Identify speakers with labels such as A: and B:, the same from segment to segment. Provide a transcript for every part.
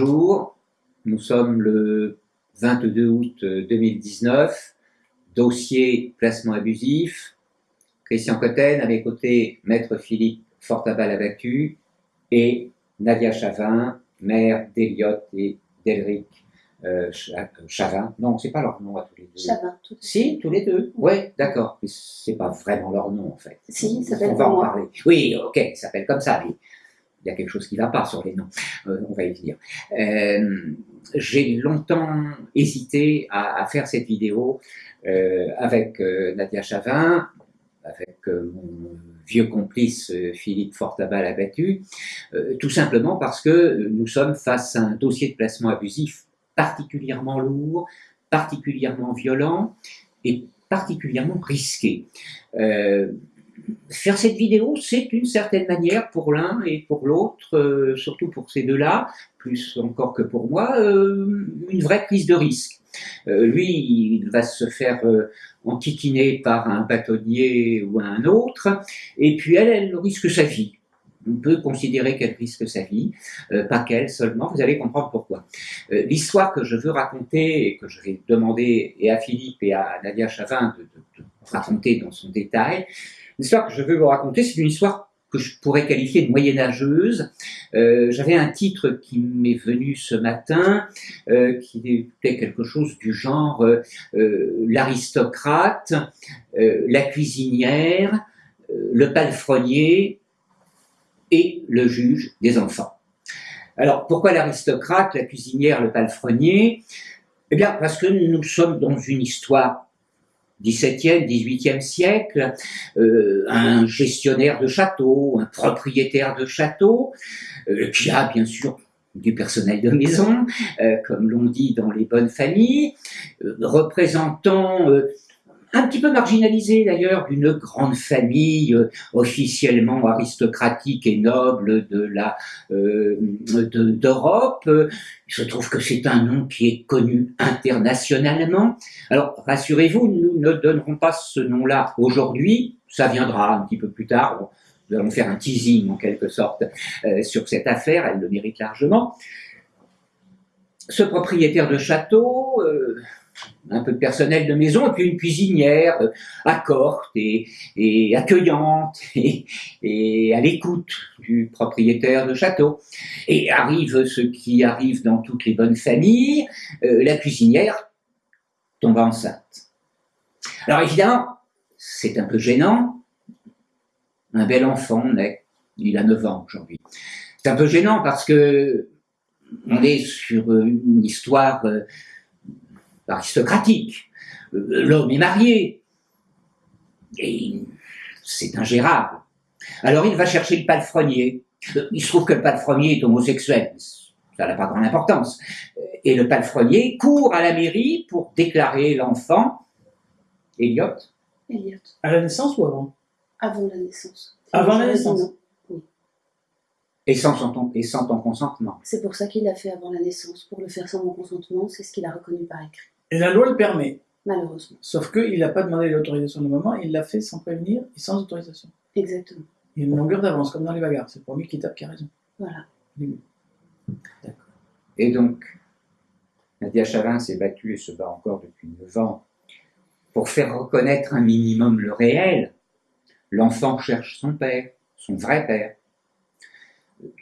A: Nous sommes le 22 août 2019. Dossier placement abusif. Christian Cotten, à mes côtés, Maître Philippe Fortabal abattu et Nadia Chavin, mère d'Eliott et d'Elric euh, Chavin. Non, c'est pas leur nom à tous les deux.
B: Chavin, tout
A: Si, tous les deux. Oui, ouais, d'accord. Mais c'est pas vraiment leur nom en fait.
B: Si, ça s'appelle
A: On va en parler. Oui, ok, il s'appelle comme ça. Mais il y a quelque chose qui ne va pas sur les noms. Euh, on va y venir. Euh, J'ai longtemps hésité à, faire cette vidéo euh, avec Nadia Chavin, avec mon vieux complice Philippe Fortabal abattu, tout simplement parce que nous sommes face à un dossier de placement abusif particulièrement lourd, particulièrement violent et particulièrement risqué. Faire cette vidéo, c'est une certaine manière pour l'un et pour l'autre, euh, surtout pour ces deux-là, plus encore que pour moi, euh, une vraie prise de risque. Euh, lui, il va se faire enquiquiner par un bâtonnier ou un autre, et puis elle, elle risque sa vie. On peut considérer qu'elle risque sa vie, euh, pas qu'elle seulement, vous allez comprendre pourquoi. Euh, L'histoire que je veux raconter et que je vais demander et à Philippe et à Nadia Chavin de, de, de raconter dans son détail, l'histoire que je veux vous raconter, c'est une histoire que je pourrais qualifier de moyenâgeuse. Euh, J'avais un titre qui m'est venu ce matin, euh, qui était quelque chose du genre euh, l'aristocrate, la cuisinière, le palefrenier et le juge des enfants. Alors, pourquoi l'aristocrate, la cuisinière, le palefrenier? Eh bien, parce que nous sommes dans une histoire 17e, 18e siècle, euh, un gestionnaire de château, un propriétaire de château, euh, qui a bien sûr du personnel de maison, euh, comme l'on dit dans les bonnes familles, représentant un petit peu marginalisé d'ailleurs d'une grande famille euh, officiellement aristocratique et noble de la euh, d'Europe. Il se trouve que c'est un nom qui est connu internationalement. Alors rassurez-vous, nous ne donnerons pas ce nom-là aujourd'hui. Ça viendra un petit peu plus tard. Nous allons faire un teasing en quelque sorte euh, sur cette affaire. Elle le mérite largement. Ce propriétaire de château. Euh, un peu de personnel de maison, et puis une cuisinière euh, accorte et, accueillante et, et à l'écoute du propriétaire de château. Et arrive ce qui arrive dans toutes les bonnes familles, euh, la cuisinière tombe enceinte. Alors évidemment, c'est un peu gênant, un bel enfant naît, il a 9 ans aujourd'hui. C'est un peu gênant parce que on est sur une histoire... Euh, aristocratique. L'homme est marié. Et c'est ingérable. Alors il va chercher le palefrenier. Il se trouve que le palefrenier est homosexuel. Ça n'a pas grande importance. Et le palefrenier court à la mairie pour déclarer l'enfant. Elliot
B: Elliot.
C: À la naissance ou avant?
B: Avant la naissance.
C: Avant la naissance
B: Oui.
A: Et sans, ton, et sans ton consentement.
B: C'est pour ça qu'il l'a fait avant la naissance, pour le faire sans mon consentement, c'est ce qu'il a reconnu par écrit.
C: Et la loi le permet.
B: Malheureusement.
C: Sauf qu'il n'a pas demandé l'autorisation de maman, il l'a fait sans prévenir et sans autorisation.
B: Exactement.
C: Il y a une longueur d'avance, comme dans les bagarres. C'est le premier qui tape qui a raison.
B: Voilà.
A: D'accord. Et donc, Nadia Chavin s'est battue et se bat encore depuis 9 ans pour faire reconnaître un minimum le réel. L'enfant cherche son père, son vrai père.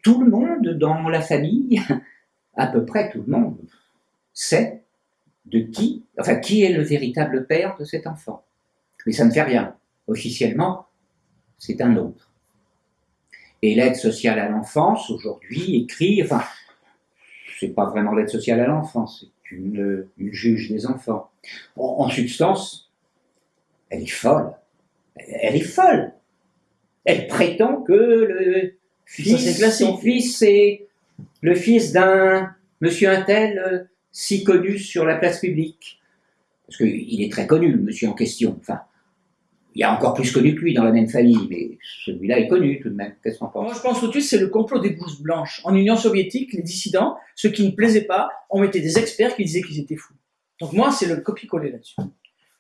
A: Tout le monde dans la famille, à peu près tout le monde, sait de qui, enfin, qui est le véritable père de cet enfant. Mais ça ne fait rien. Officiellement, c'est un autre. Et l'aide sociale à l'enfance, aujourd'hui, écrit, enfin, c'est pas vraiment l'aide sociale à l'enfance, c'est une, une, juge des enfants. En, en, substance, elle est folle. Elle est folle. Elle prétend que le fils, son fils, c'est le fils d'un monsieur Intel euh, si connu sur la place publique. Parce qu'il est très connu, le monsieur en question. Enfin, il y a encore plus connu que lui dans la même famille, mais celui-là est connu tout de même. Qu'est-ce qu'on pense
C: Moi, je pense tout de suite, c'est le complot des blouses blanches. En Union soviétique, les dissidents, ceux qui ne plaisaient pas, on mettait des experts qui disaient qu'ils étaient fous. Donc moi, c'est le copier-coller là-dessus.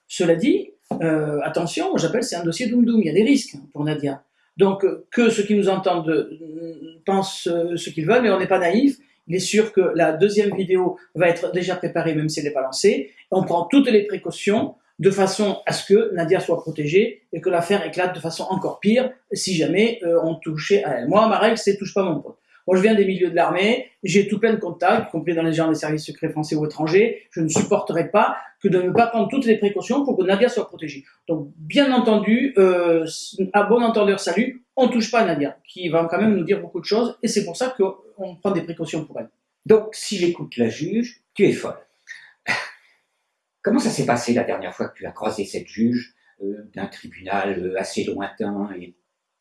C: Cela dit, euh, attention, j'appelle c'est un dossier doum-doum, il y a des risques pour Nadia. Donc que ceux qui nous entendent pensent ce qu'ils veulent, mais on n'est pas naïf, il est sûr que la deuxième vidéo va être déjà préparée, même si elle n'est pas lancée. On prend toutes les précautions de façon à ce que Nadia soit protégée et que l'affaire éclate de façon encore pire si jamais euh, on touchait à elle. Moi, ma règle, c'est touche pas mon pote. Moi, je viens des milieux de l'armée, j'ai tout plein de contacts, y compris dans les gens des services secrets français ou étrangers. Je ne supporterai pas que de ne pas prendre toutes les précautions pour que Nadia soit protégée. Donc, bien entendu, euh, à bon entendeur, salut, on touche pas Nadia, qui va quand même nous dire beaucoup de choses, et c'est pour ça qu'on prend des précautions pour elle.
A: Donc, si j'écoute la juge, tu es folle. Comment ça s'est passé la dernière fois que tu as croisé cette juge euh, d'un tribunal euh, assez lointain et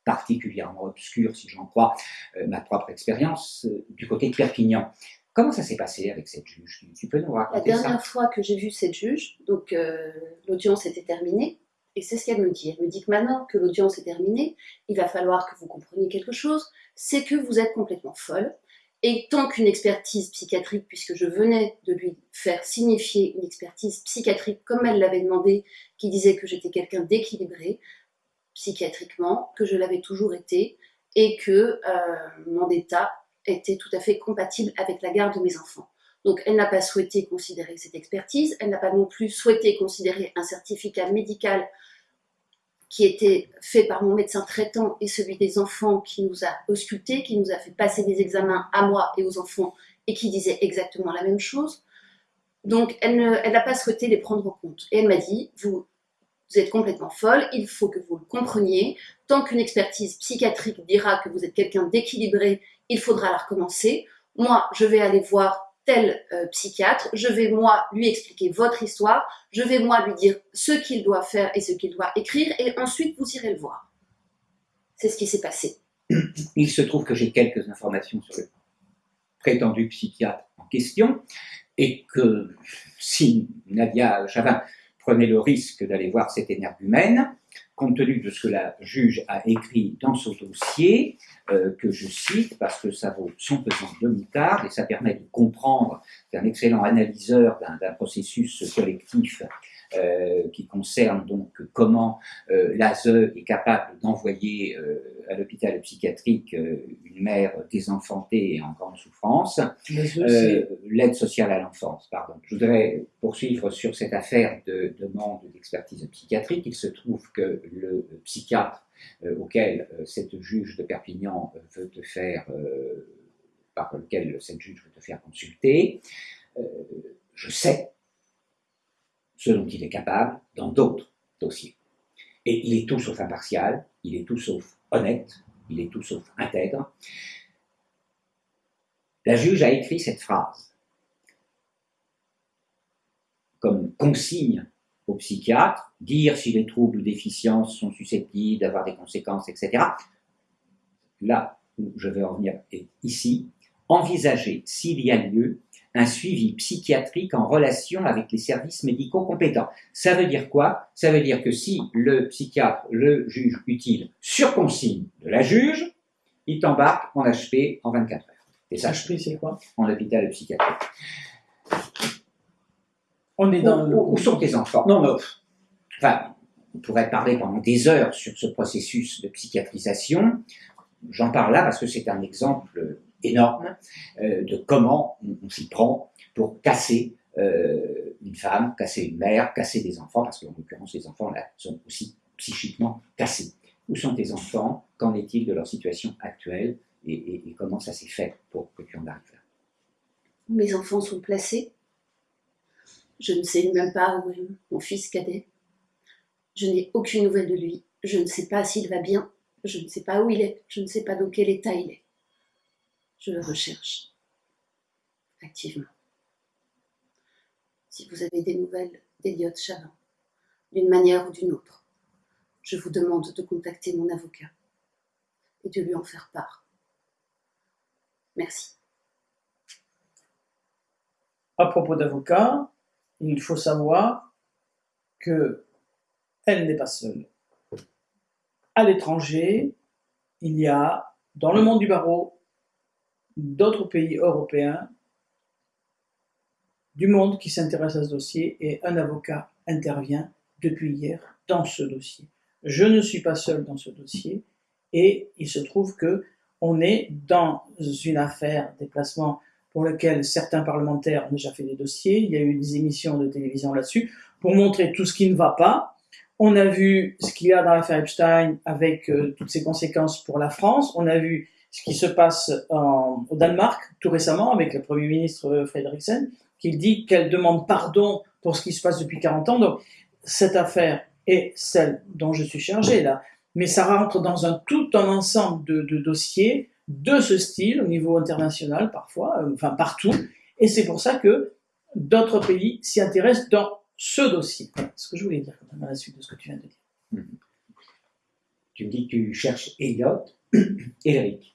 A: particulièrement obscur, si j'en crois euh, ma propre expérience, du côté de Perpignan? Comment ça s'est passé avec cette juge? Tu peux nous raconter
B: La
A: ça?
B: dernière fois que j'ai vu cette juge, donc l'audience était terminée, et c'est ce qu'elle me dit. Elle me dit que maintenant que l'audience est terminée, il va falloir que vous compreniez quelque chose, c'est que vous êtes complètement folle, et tant qu'une expertise psychiatrique, puisque je venais de lui faire signifier une expertise psychiatrique comme elle l'avait demandé, qui disait que j'étais quelqu'un d'équilibré psychiatriquement, que je l'avais toujours été, et que euh, mon état était tout à fait compatible avec la garde de mes enfants. Donc elle n'a pas souhaité considérer cette expertise, elle n'a pas non plus souhaité considérer un certificat médical qui était fait par mon médecin traitant et celui des enfants qui nous a auscultés, qui nous a fait passer des examens à moi et aux enfants et qui disait exactement la même chose. Donc elle n'a pas souhaité les prendre en compte. Et elle m'a dit, vous, vous êtes complètement folle, il faut que vous le compreniez. Tant qu'une expertise psychiatrique dira que vous êtes quelqu'un d'équilibré, il faudra la recommencer. Moi, je vais aller voir tel euh, psychiatre, je vais moi lui expliquer votre histoire, je vais moi lui dire ce qu'il doit faire et ce qu'il doit écrire, et ensuite vous irez le voir. C'est ce qui s'est passé.
A: Il se trouve que j'ai quelques informations sur le prétendu psychiatre en question, et que si Nadia Chavin prenait le risque d'aller voir cet énergumène, compte tenu de ce que la juge a écrit dans son dossier, euh, que je cite parce que ça vaut son pesant de moutarde et ça permet de comprendre qu'un excellent analyseur d'un processus collectif euh, qui concerne donc comment euh, l'ASE est capable d'envoyer euh, à l'hôpital psychiatrique une mère désenfantée et en grande souffrance. L'aide sociale à l'enfance, pardon. Je voudrais poursuivre sur cette affaire de demande d'expertise psychiatrique. Il se trouve que le psychiatre auquel cette juge de Perpignan veut te faire, par lequel cette juge veut te faire consulter, je sais ce dont il est capable dans d'autres dossiers. Et il est tout sauf impartial, il est tout sauf honnête, il est tout sauf intègre. La juge a écrit cette phrase comme consigne au psychiatre, dire si les troubles ou déficiences sont susceptibles d'avoir des conséquences, etc. Là où je vais en venir est ici, envisager s'il y a lieu un suivi psychiatrique en relation avec les services médicaux compétents. Ça veut dire quoi? Ça veut dire que si le psychiatre le juge utile sur consigne de la juge, il t'embarque en HP en 24 heures.
C: Et ça, HP, c'est quoi?
A: En hôpital psychiatrique.
C: On est dans
A: où, où sont tes enfants?
C: Non, mais...
A: Enfin, on pourrait parler pendant des heures sur ce processus de psychiatrisation. J'en parle là parce que c'est un exemple énorme euh, de comment on, s'y prend pour casser euh, une femme, casser une mère, casser des enfants, parce qu'en l'occurrence, les enfants là sont aussi psychiquement cassés. Où sont tes enfants? Qu'en est-il de leur situation actuelle? Et, comment ça s'est fait pour que tu en arrives là?
B: Mes enfants sont placés. Je ne sais même pas où est mon fils cadet. Je n'ai aucune nouvelle de lui. Je ne sais pas s'il va bien. Je ne sais pas où il est. Je ne sais pas dans quel état il est je le recherche activement. Si vous avez des nouvelles d'Eliott Chavin, d'une manière ou d'une autre, je vous demande de contacter mon avocat et de lui en faire part. Merci.
C: À propos d'avocat, il faut savoir que elle n'est pas seule. À l'étranger, il y a, dans le monde du barreau, d'autres pays européens du monde qui s'intéressent à ce dossier et un avocat intervient depuis hier dans ce dossier. Je ne suis pas seul dans ce dossier et il se trouve que on est dans une affaire déplacement pour lequel certains parlementaires ont déjà fait des dossiers. Il y a eu des émissions de télévision là-dessus pour montrer tout ce qui ne va pas. On a vu ce qu'il y a dans l'affaire Epstein avec euh, toutes ses conséquences pour la France. On a vu ce qui se passe au Danemark tout récemment avec le Premier ministre euh, Frederiksen, qui dit qu'elle demande pardon pour ce qui se passe depuis 40 ans. Donc, cette affaire est celle dont je suis chargé là. Mais ça rentre dans un tout un ensemble de, dossiers de ce style au niveau international parfois, euh, enfin partout. Et c'est pour ça que d'autres pays s'y intéressent dans ce dossier. Ce que je voulais dire à la suite de ce que tu viens de dire.
A: Mhm. Tu me dis que tu cherches Elliot, Elric,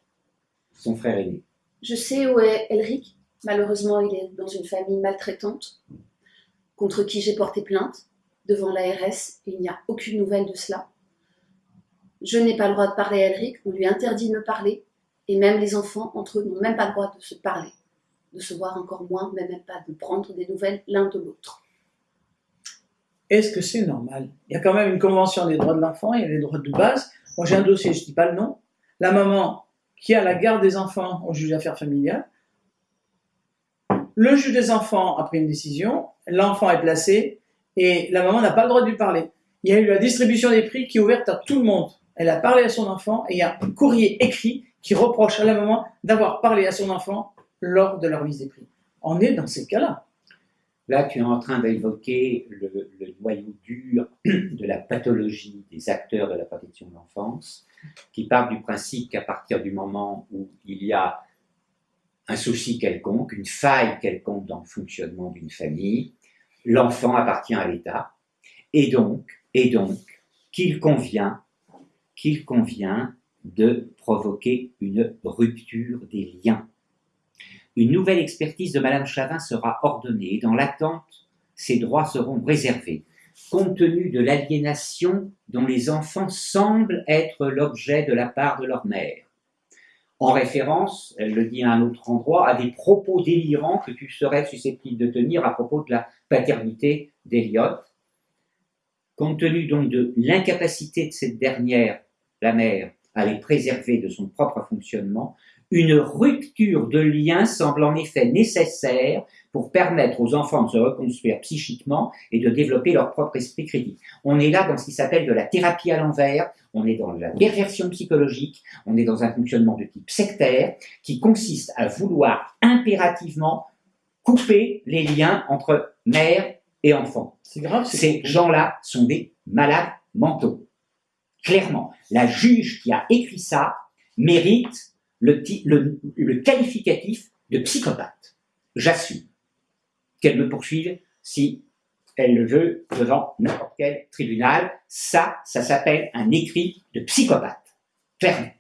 A: son frère aîné.
B: Je sais où est Elric. Malheureusement, il est dans une famille maltraitante, contre qui j'ai porté plainte devant l'ARS il n'y a aucune nouvelle de cela. Je n'ai pas le droit de parler à Elric, on lui interdit de me parler, et même les enfants, entre eux, n'ont même pas le droit de se parler, de se voir encore moins, mais même pas de prendre des nouvelles l'un de l'autre.
C: Est-ce que c'est normal? Il y a quand même une convention des droits de l'enfant, il y a les droits de base. Moi j'ai un dossier, je ne dis pas le nom. La maman qui a la garde des enfants au juge d'affaires familiales. Le juge des enfants a pris une décision, l'enfant est placé et la maman n'a pas le droit de lui parler. Il y a eu la distribution des prix qui est ouverte à tout le monde. Elle a parlé à son enfant et il y a un courrier écrit qui reproche à la maman d'avoir parlé à son enfant lors de leur mise des prix. On est dans ces cas-là.
A: Là, tu es en train d'évoquer le, le, noyau dur de la pathologie des acteurs de la protection de l'enfance, qui part du principe qu'à partir du moment où il y a un souci quelconque, une faille quelconque dans le fonctionnement d'une famille, l'enfant appartient à l'État, et donc, et donc, qu'il convient, qu'il convient de provoquer une rupture des liens. Une nouvelle expertise de Madame Chavin sera ordonnée. Et dans l'attente, ces droits seront réservés, compte tenu de l'aliénation dont les enfants semblent être l'objet de la part de leur mère. En référence, elle le dit à un autre endroit, à des propos délirants que tu serais susceptible de tenir à propos de la paternité d'Eliot. Compte tenu donc de l'incapacité de cette dernière, la mère, à les préserver de son propre fonctionnement, une rupture de lien semble en effet nécessaire pour permettre aux enfants de se reconstruire psychiquement et de développer leur propre esprit critique. On est là dans ce qui s'appelle de la thérapie à l'envers, on est dans la perversion psychologique, on est dans un fonctionnement de type sectaire qui consiste à vouloir impérativement couper les liens entre mère et enfant.
C: C'est grave.
A: Ces gens-là sont des malades mentaux. Clairement, la juge qui a écrit ça mérite le, le, le qualificatif de psychopathe. J'assume qu'elle me poursuive si elle le veut devant n'importe quel tribunal. Ça, ça s'appelle un écrit de psychopathe. Clairement.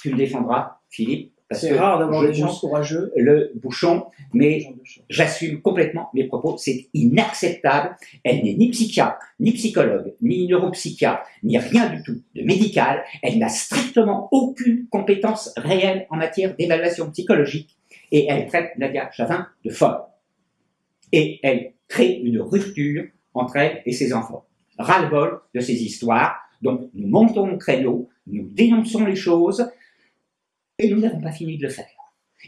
A: Tu me défendras, Philippe,
C: c'est rare d'avoir des gens courageux.
A: Le bouchon, mais j'assume complètement mes propos. C'est inacceptable. Elle n'est ni psychiatre, ni psychologue, ni neuropsychiatre, ni rien du tout de médical. Elle n'a strictement aucune compétence réelle en matière d'évaluation psychologique. Et elle traite Nadia Chavin de folle. Et elle crée une rupture entre elle et ses enfants. Ras-le-bol de ces histoires. Donc, nous montons au créneau, nous dénonçons les choses, et nous n'avons pas fini de le faire.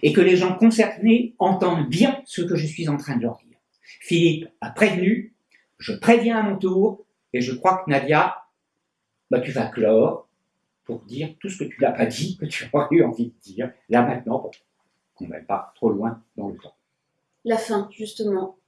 A: Et que les gens concernés entendent bien ce que je suis en train de leur dire. Philippe a prévenu, je préviens à mon tour, et je crois que Nadia, bah, tu vas clore pour dire tout ce que tu n'as pas dit, que tu aurais eu envie de dire, là maintenant, qu'on ne va pas trop loin dans le temps.
B: La fin, justement,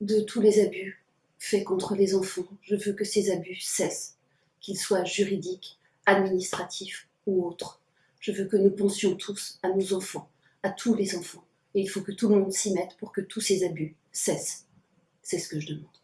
B: de tous les abus faits contre les enfants. Je veux que ces abus cessent, qu'ils soient juridiques, administratifs ou autres. Je veux que nous pensions tous à nos enfants, à tous les enfants. Et il faut que tout le monde s'y mette pour que tous ces abus cessent. C'est ce que je demande.